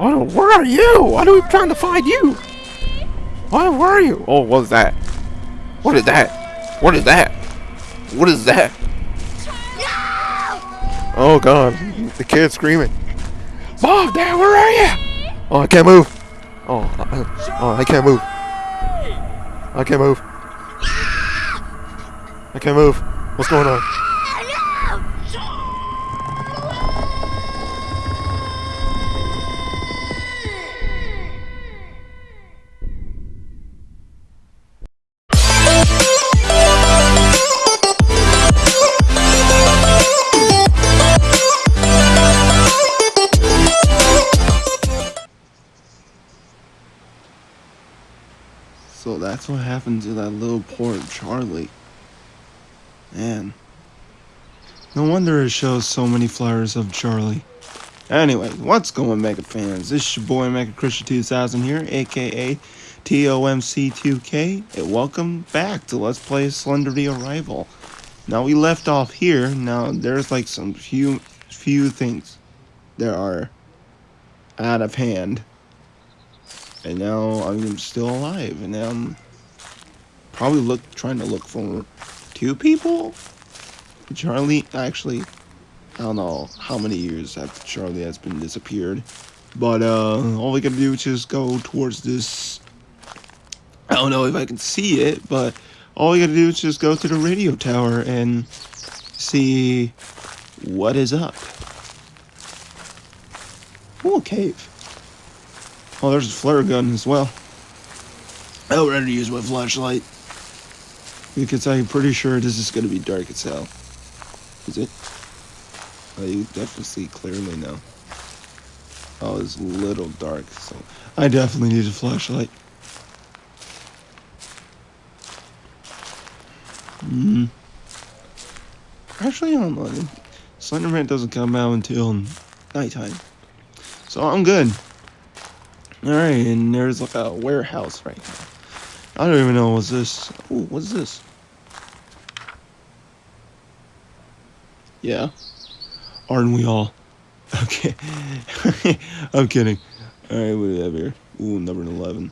Oh, where are you? Why are we trying to find you? Why, where are you? Oh, what is that? What is that? What is that? What is that? Oh god, the kid's screaming. Mom, Dad, where are you? Oh, I can't move. Oh, I, oh, I can't move. I can't move. I can't move. What's going on? That's what happened to that little poor Charlie. Man. No wonder it shows so many flowers of Charlie. Anyway, what's going Mega fans? This is your boy Mega Christian 2000 here, aka TOMC2K, and welcome back to Let's Play Slender the Arrival. Now we left off here, now there's like some few few things that are out of hand. And now I'm still alive, and now I'm probably look trying to look for two people. Charlie, actually, I don't know how many years after Charlie has been disappeared, but uh, all we gotta do is just go towards this. I don't know if I can see it, but all we gotta do is just go to the radio tower and see what is up. Oh, cave. Oh, there's a flare gun as well. I would rather use my flashlight. Because I'm pretty sure this is going to be dark as hell. Is it? Oh, you definitely see clearly now. Oh, it's a little dark, so I definitely need a flashlight. Hmm. Actually, I don't know. Slenderman doesn't come out until nighttime. So I'm good. Alright, and there's like a warehouse right here. I don't even know what's this. Oh, what's this? Yeah. Aren't we all? Okay. I'm kidding. Alright, what do we have here? Ooh, number 11.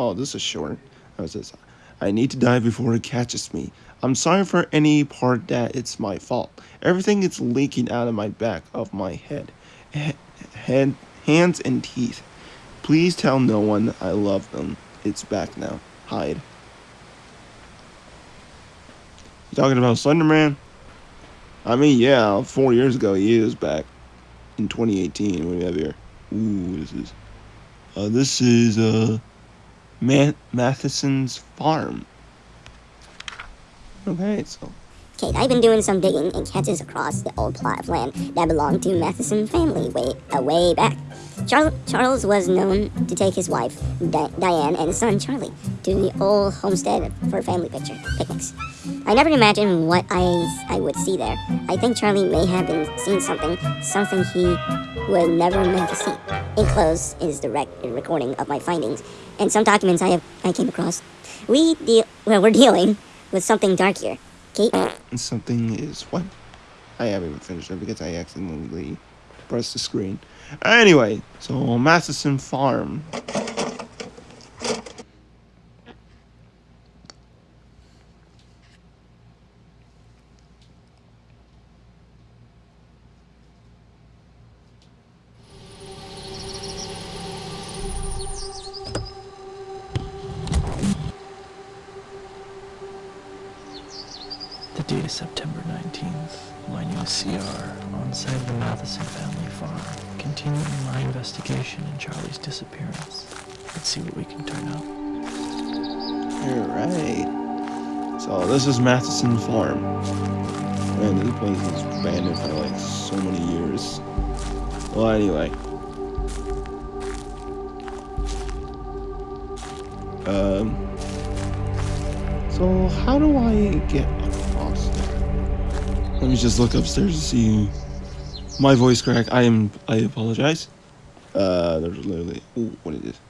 Oh, this is short. Oh, How's this? I need to die before it catches me. I'm sorry for any part that it's my fault. Everything is leaking out of my back of my head. He head, hands and teeth. Please tell no one I love them. It's back now. Hide. You talking about Slenderman? I mean, yeah, four years ago he is back. In 2018, what do we have here? Ooh, what is this? Uh, this is, uh, Ma Matheson's farm. Okay, so Okay, I've been doing some digging and catches across the old plot of land that belonged to Matheson family way, uh, way back. Char Charles was known to take his wife, Di Diane, and son, Charlie, to the old homestead for family picture picnics. I never imagined what I, I would see there. I think Charlie may have been seeing something, something he would never meant to see. Enclosed is the rec recording of my findings, and some documents I have I came across. We deal well, we're dealing with something dark here. Kate? something is what? I haven't even finished it because I accidentally pressed the screen. Anyway, so Matheson Farm. Matheson Farm. Man, this place is abandoned for like so many years. Well, anyway. Um. So how do I get across there? Let me just look upstairs to see my voice crack. I am. I apologize. Uh, there's literally. Ooh, what is this?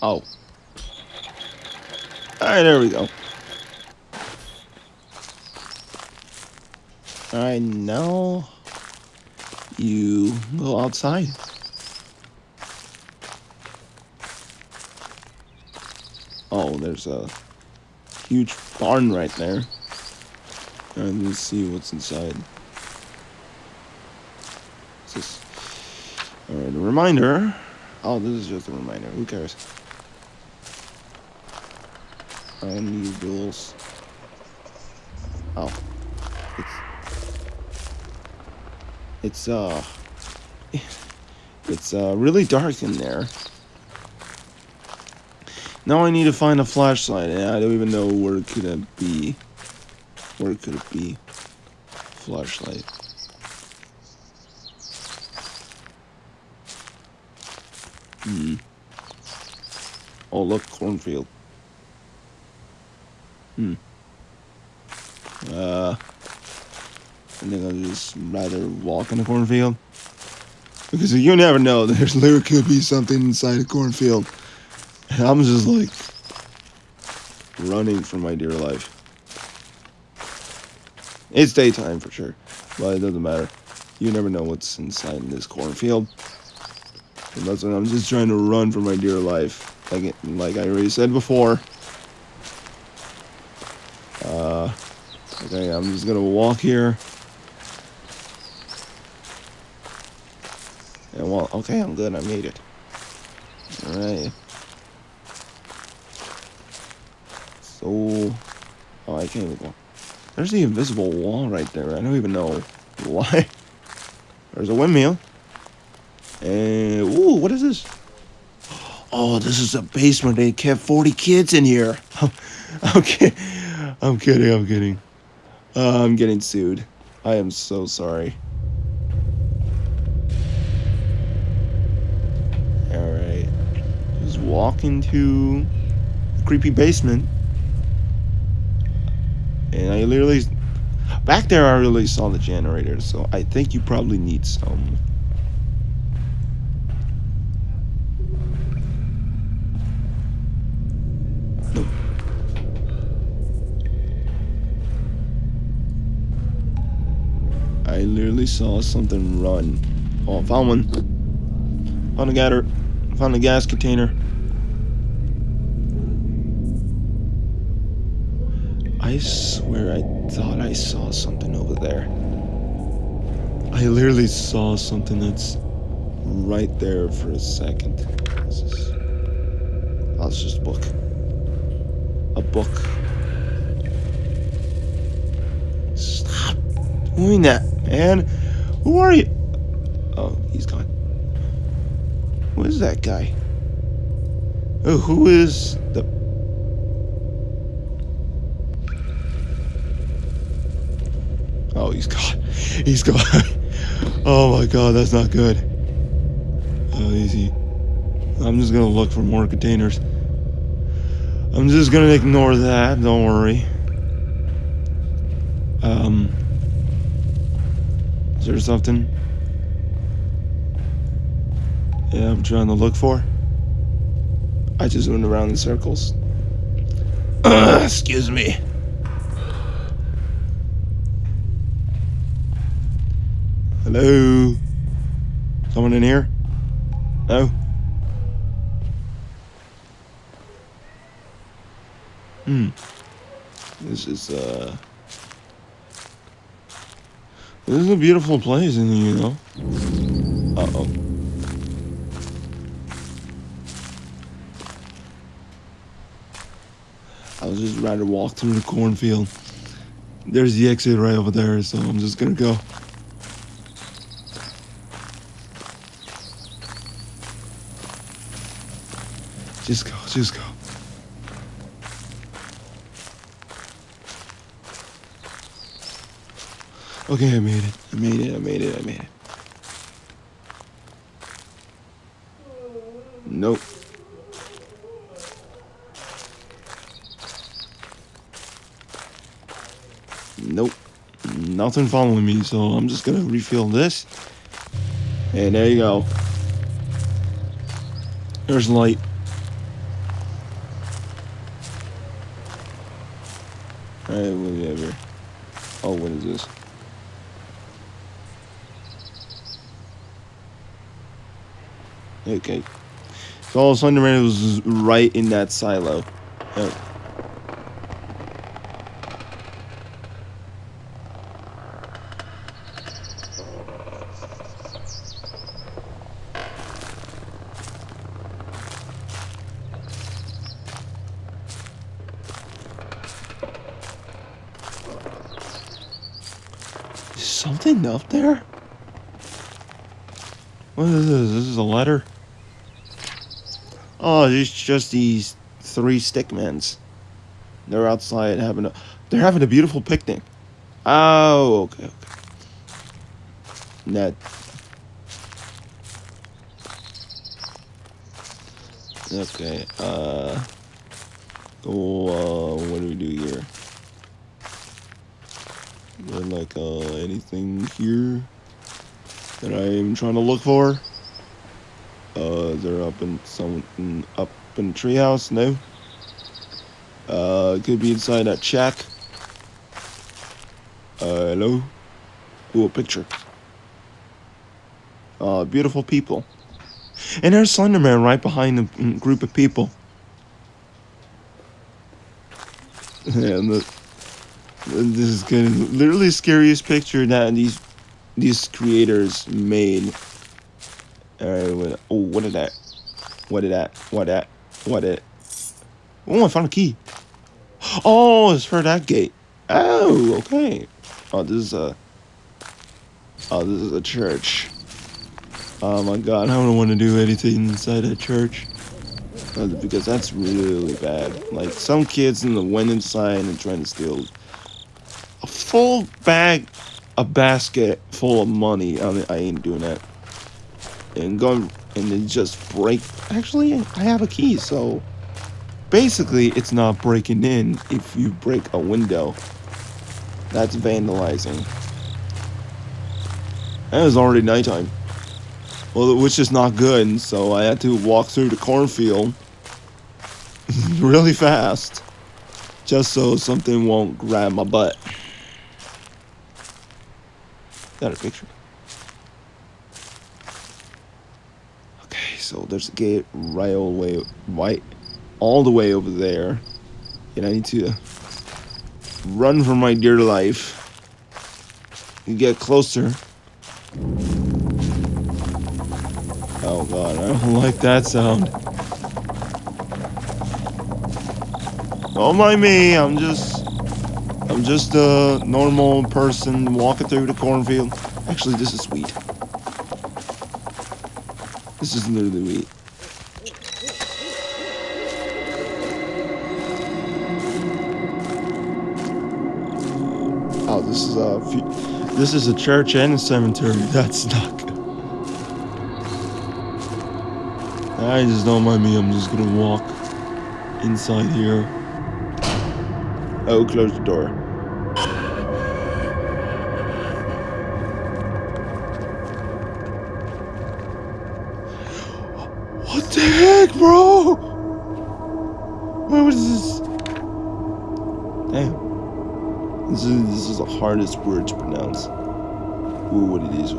Oh. Alright, there we go. Alright, now... you go outside. Oh, there's a huge barn right there. And let's see what's inside. Alright, a reminder. Oh, this is just a reminder. Who cares? I need rules. Oh. It's, it's uh it's uh really dark in there. Now I need to find a flashlight and I don't even know where it could it be. Where could it be? Flashlight. Hmm. Oh look, cornfield. Hmm. Uh, I think I'll just rather walk in the cornfield. Because you never know, there's there could be something inside a cornfield. And I'm just like running for my dear life. It's daytime for sure, but it doesn't matter. You never know what's inside in this cornfield. And that's what I'm just trying to run for my dear life. Like like I already said before. Uh, okay, I'm just gonna walk here. And well, okay, I'm good. I made it. All right. So, oh, I can't even go. There's the invisible wall right there. I don't even know why. There's a windmill. And ooh, what is this? Oh, this is a basement. They kept 40 kids in here. okay. I'm kidding, I'm kidding. Uh, I'm getting sued. I am so sorry. Alright. Just walk into creepy basement. And I literally... Back there I really saw the generator, so I think you probably need some. I literally saw something run. Oh, found one. Found a gather. Found a gas container. I swear I thought I saw something over there. I literally saw something that's right there for a second. This is. Oh, it's just a book. A book. Stop doing that, man. Who are you? Oh, he's gone. Who is that guy? Oh, who is the Oh, he's gone. He's gone. oh my god, that's not good. Oh, easy. I'm just gonna look for more containers. I'm just gonna ignore that, don't worry. Um. Is there something? Yeah, I'm trying to look for. I just went around in circles. excuse me. Hello? Someone in here? No? Hmm. This is, uh... This is a beautiful place, and you know? Uh-oh. I was just rather walk through the cornfield. There's the exit right over there, so I'm just gonna go. Just go, just go. Okay, I made it. I made it, I made it, I made it. Nope. Nope. Nothing following me, so I'm just gonna refill this. And there you go. There's light. Alright, whatever. Oh, what is this? Okay. So all of a sudden, Slenderman was right in that silo. Oh. Something up there? What is this? This is a letter? Oh, it's just these three stickmans. They're outside having a they're having a beautiful picnic. Oh, okay, okay. That Okay, uh Oh, uh, what do we do here? There like uh anything here that I'm trying to look for? Uh, they're up in some up in the treehouse. No. Uh, could be inside that shack. Uh, hello. Cool picture. Uh, beautiful people. And there's Slenderman right behind the group of people. and the, this is of literally scariest picture that these these creators made. Alright, what, oh, what is that? What is that? What that? What it? Oh, I found a key. Oh, it's for that gate. Oh, okay. Oh, this is a. Oh, this is a church. Oh my god, I don't want to do anything inside a church. Because that's really bad. Like, some kids in the went inside and trying to steal a full bag, a basket full of money. I, mean, I ain't doing that. And going and then just break. Actually, I have a key, so basically, it's not breaking in if you break a window. That's vandalizing. And it was already nighttime. Well, which is not good, so I had to walk through the cornfield really fast just so something won't grab my butt. Got a picture. Okay, so there's a gate right all the way, right, all the way over there, and I need to run for my dear life. You get closer. Oh god, I don't like that sound. Don't mind me, I'm just... I'm just a normal person walking through the cornfield. Actually, this is sweet. This is literally sweet. Oh, this is a this is a church and a cemetery. That's not good. I just don't mind me. I'm just gonna walk inside here. Oh, close the door. Hardest word to pronounce. Ooh, what it is.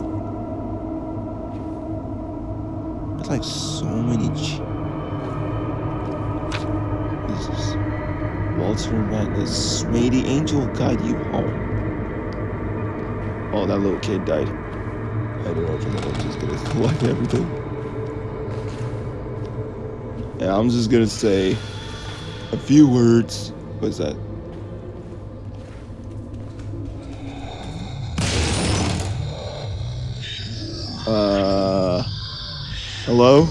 There's like so many. Jesus. Walter Madness. May the angel guide you home. Oh, that little kid died. I don't know if I'm just gonna collect everything. Yeah, I'm just gonna say a few words. What's that? Hello?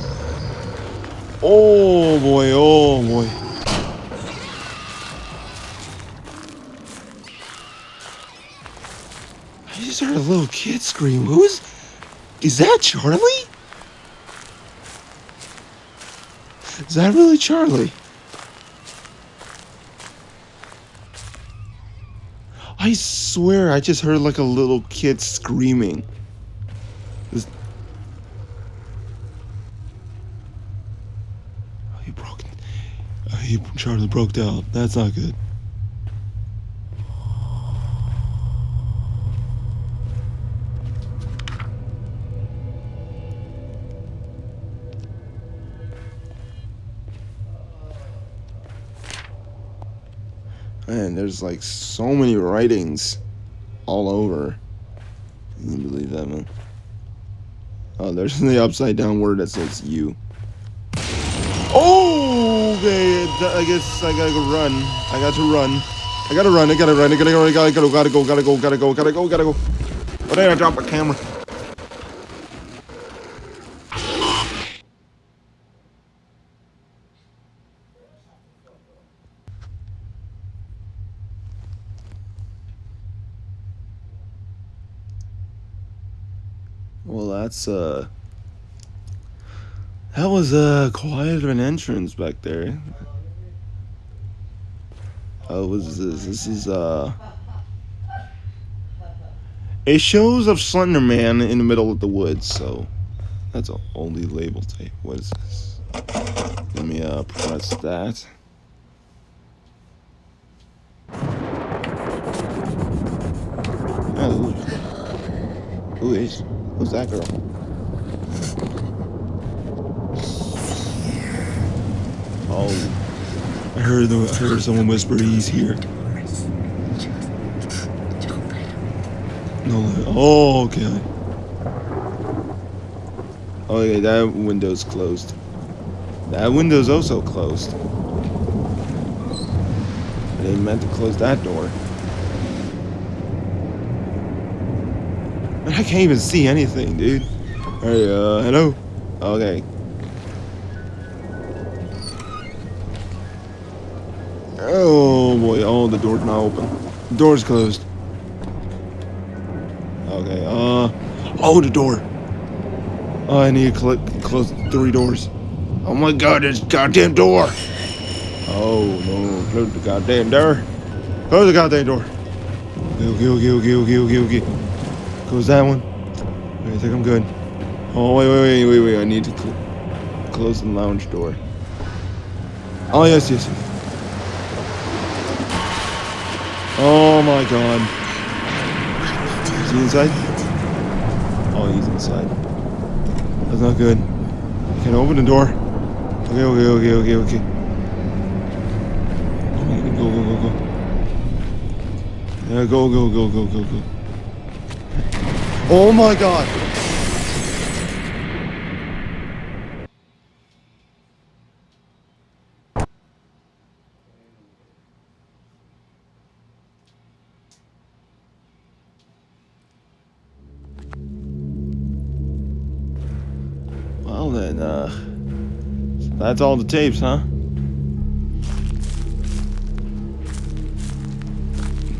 Oh boy, oh boy. I just heard a little kid scream. Who's. Is that Charlie? Is that really Charlie? I swear I just heard like a little kid screaming. Charlie broke down. That's not good. Man, there's like so many writings all over. Can you believe that, man. Oh, there's the upside down word that says you. Oh! Okay. I guess I gotta go run. I got to run. I gotta run. I gotta run. I gotta go. I gotta go. Gotta go. Gotta go. Gotta go. Gotta go. Gotta go. Oh, then I dropped my camera. Well, that's uh, that was uh, quite of an entrance back there. Uh, what is this? This is uh, it shows of Slender Man in the middle of the woods. So that's a only label tape. What is this? Let me uh press that. Oh, who is? Who's that girl? Oh, I heard the, I heard someone whisper he's here. No, oh, okay. Oh, yeah, that window's closed. That window's also closed. I didn't meant to close that door. I can't even see anything, dude. Hey, uh, hello? Okay. Oh the door's not open. The door's closed. Okay, uh, oh, the door. Oh, I need to cl close three doors. Oh my god, this goddamn door. Oh no, close the goddamn door. Close the goddamn door. Okay, okay, okay, okay, okay, okay. Close that one. I think I'm good. Oh, wait, wait, wait, wait, wait. I need to cl close the lounge door. Oh, yes, yes, yes. Oh, my God. Is he inside? Oh, he's inside. That's not good. I can't open the door. Okay, okay, okay, okay, okay. Go, go, go, go. Yeah, go, go, go, go, go, go. Oh my god! Then, uh, that's all the tapes, huh?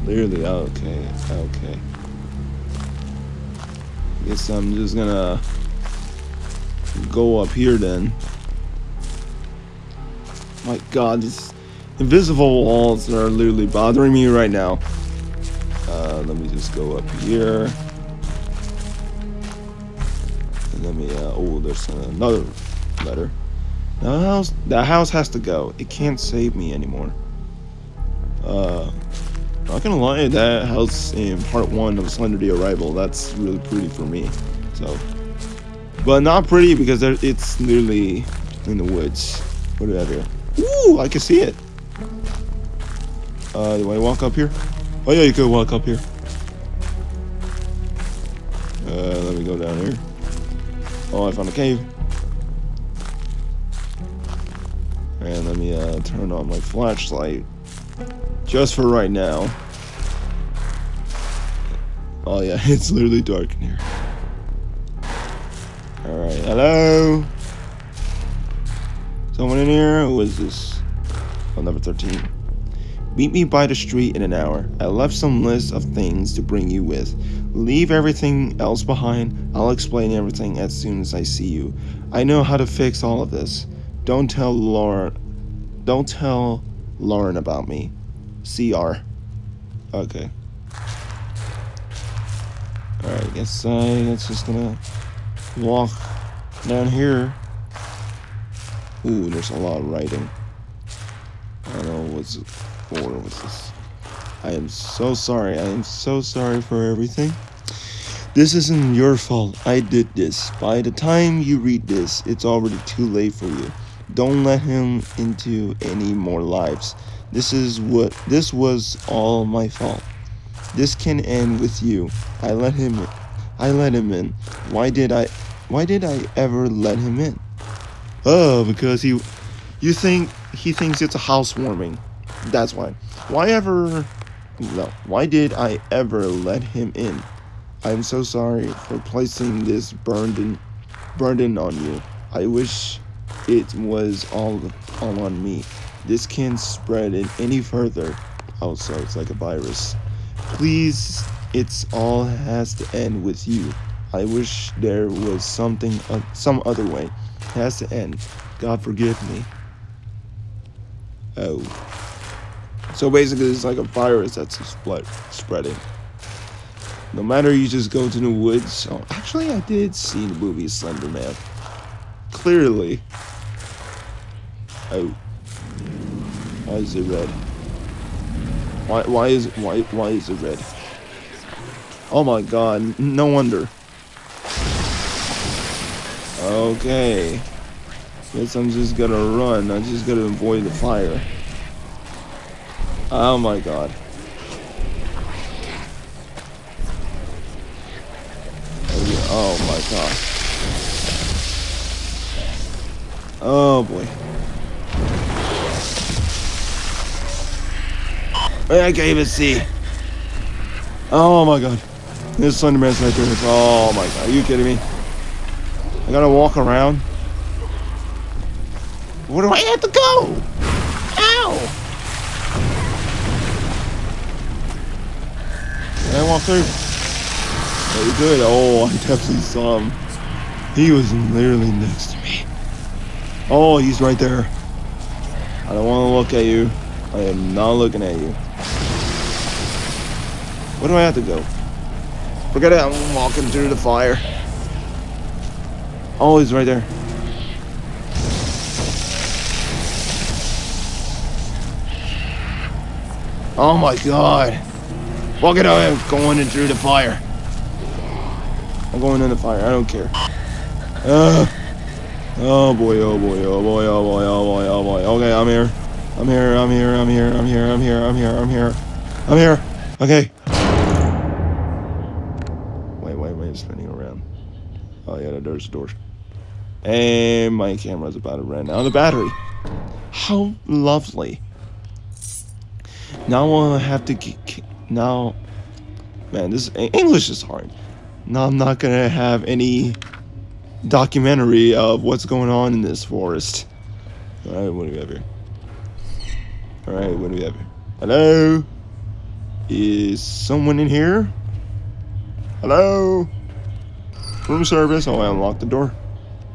Clearly, okay, okay. Guess I'm just gonna go up here then. My god, these invisible walls are literally bothering me right now. Uh, let me just go up here. Another letter. The house, the house has to go. It can't save me anymore. Uh, not gonna lie, that house in part one of Slender the Arrival, that's really pretty for me. So, but not pretty because there, it's literally in the woods. What do we have here? Ooh, I can see it. Uh, do I walk up here? Oh yeah, you could walk up here. Uh, let me go down here. Oh, I found a cave. And let me uh, turn on my flashlight. Just for right now. Oh yeah, it's literally dark in here. Alright, hello? Someone in here? Who is this? Oh, number 13. Meet me by the street in an hour. I left some list of things to bring you with. Leave everything else behind. I'll explain everything as soon as I see you. I know how to fix all of this. Don't tell Lauren. Don't tell Lauren about me. CR. Okay. Alright, I guess I guess just gonna walk down here. Ooh, there's a lot of writing. I don't know what's it for. This? I am so sorry. I am so sorry for everything. This isn't your fault. I did this. By the time you read this, it's already too late for you. Don't let him into any more lives. This is what this was all my fault. This can end with you. I let him in. I let him in. Why did I why did I ever let him in? Oh, because he you think he thinks it's a housewarming. That's why. Why ever no, why did I ever let him in? I'm so sorry for placing this burden burden on you. I wish it was all all on me. This can't spread it any further. Oh, so it's like a virus. Please, it's all has to end with you. I wish there was something, uh, some other way. It has to end. God forgive me. Oh. So basically, it's like a virus that's spread, spreading. No matter you just go to the woods. Oh, actually, I did see the movie Slender Man. Clearly. Oh. Why is it red? Why why is why why is it red? Oh my god, no wonder. Okay. Guess I'm just gonna run. I just gotta avoid the fire. Oh my god. Oh, my god. Oh boy. I can't even see. Oh my god. This Slenderman's right there. Oh my god. Are you kidding me? I gotta walk around. Where do I have to go? Good. Oh, I definitely saw him. He was literally next to me. Oh, he's right there. I don't want to look at you. I am not looking at you. Where do I have to go? Forget it, I'm walking through the fire. Oh, he's right there. Oh my god. It out, I'm going in through the fire. I'm going in the fire, I don't care. Uh, oh boy, oh boy, oh boy, oh boy, oh boy, oh boy. Okay, I'm here. I'm here, I'm here, I'm here, I'm here, I'm here, I'm here, I'm here. I'm here. Okay. Wait, wait, wait, spinning around. Oh yeah, there's the doors. And my camera's about to run out of battery. How lovely. Now I have to get, now, man, this English is hard. Now I'm not gonna have any documentary of what's going on in this forest. All right, what do we have here? All right, what do we have here? Hello? Is someone in here? Hello? Room service. Oh, I unlocked the door.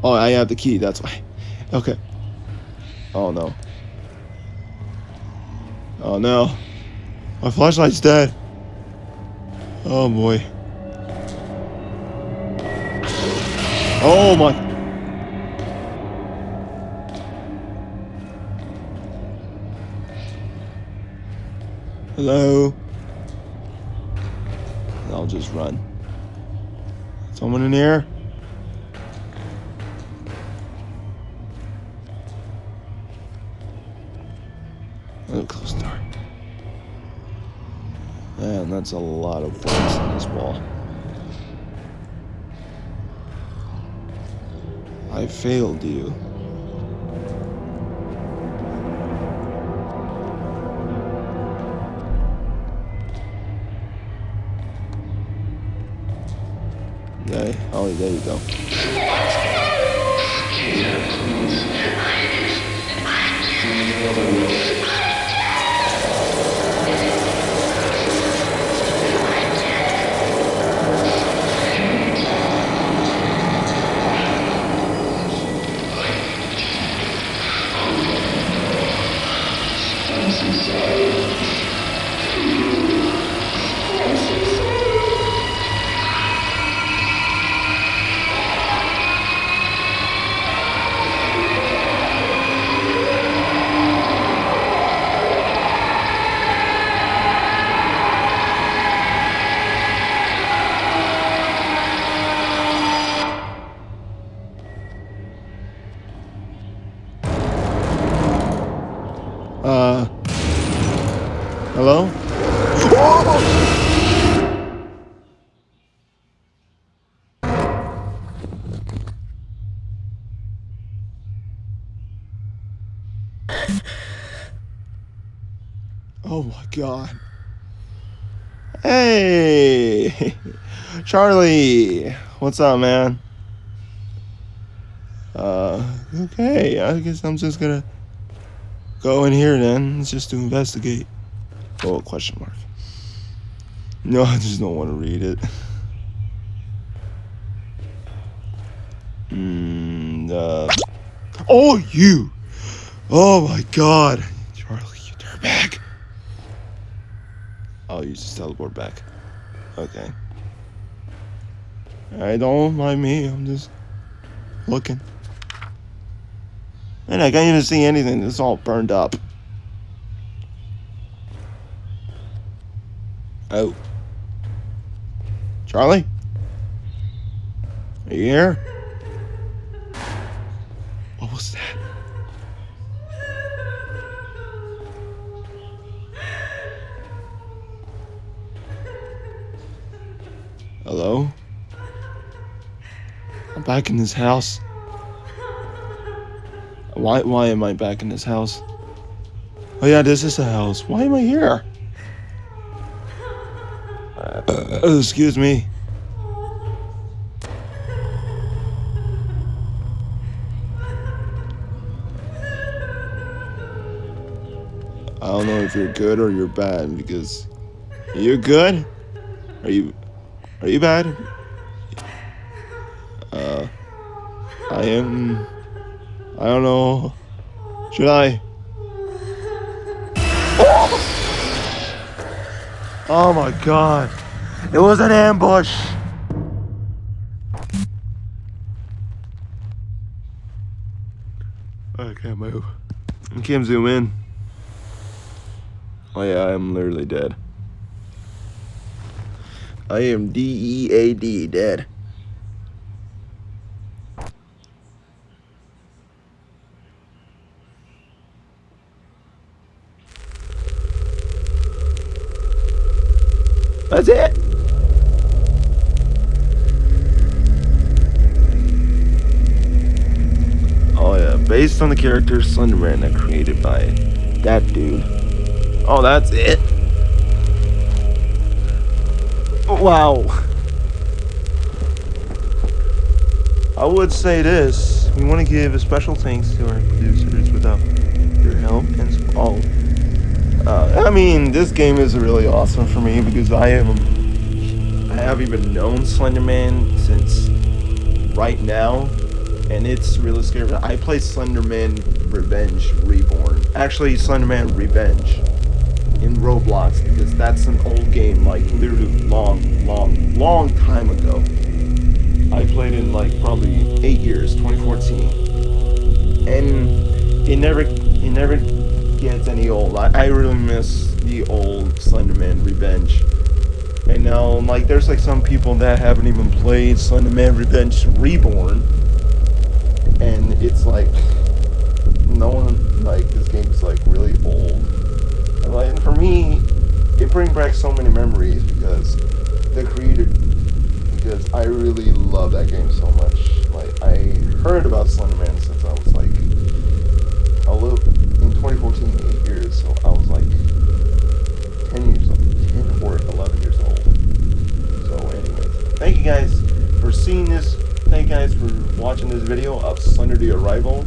Oh, I have the key. That's why. Okay. Oh no. Oh no. My flashlight's dead. Oh boy. Oh my. Hello. I'll just run. Someone in here? Man, that's a lot of points in this ball. I failed you. Okay. Oh, there you go. Yeah, Hey! Charlie! What's up, man? Uh, okay, I guess I'm just gonna go in here then, just to investigate. Oh, question mark. No, I just don't want to read it. Hmm, uh. Oh, you! Oh my god! Charlie, you dirtbag! Oh, you just teleport back. Okay. I don't mind me, I'm just looking. And I can't even see anything, it's all burned up. Oh. Charlie? Are you here? Hello? I'm back in this house. Why why am I back in this house? Oh yeah, this is a house. Why am I here? Uh, excuse me. I don't know if you're good or you're bad because you're good. Are you are you bad? Uh, I am. I don't know. Should I? Oh my god. It was an ambush. I can't move. I can't zoom in. Oh yeah, I'm literally dead. I am D-E-A-D, dead. That's it. Oh yeah, based on the character Slenderman that created by that dude. Oh, that's it. Wow. I would say this. We want to give a special thanks to our producers without your help and oh. Uh, I mean, this game is really awesome for me because I am I have even known Slenderman since right now, and it's really scary. I play Slenderman Revenge Reborn. Actually, Slenderman Revenge in Roblox because that's an old game, like literally long, long, long time ago. I played in like probably eight years, 2014, and it never, it never gets any old. I, I really miss the old Slenderman Revenge. And now, like, there's like some people that haven't even played Slenderman Revenge Reborn, and it's like no one like this game is like really old like, and for me, it brings back so many memories because the creator, because I really love that game so much. Like, I heard about Slenderman since I was like a little, in 2014, eight years, so I was like 10 years old, 10 or 11 years old. So anyways, thank you guys for seeing this. Thank you guys for watching this video of Slender the Arrival.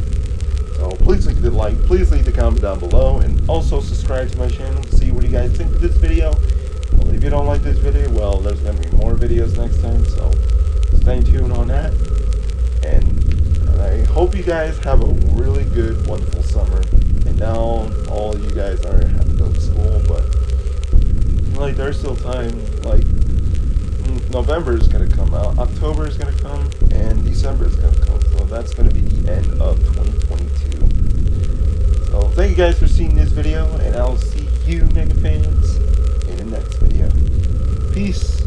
So please leave the like, please leave the comment down below, and also subscribe to my channel to see what you guys think of this video. Well, if you don't like this video, well, there's going to be more videos next time, so stay tuned on that. And I hope you guys have a really good, wonderful summer. And now all you guys are have to go to school, but like there's still time. Like mm, November is gonna come out, October is gonna come, and December is gonna come. So that's gonna be the end of 2022. Thank you guys for seeing this video, and I'll see you, Mega fans, in the next video. Peace.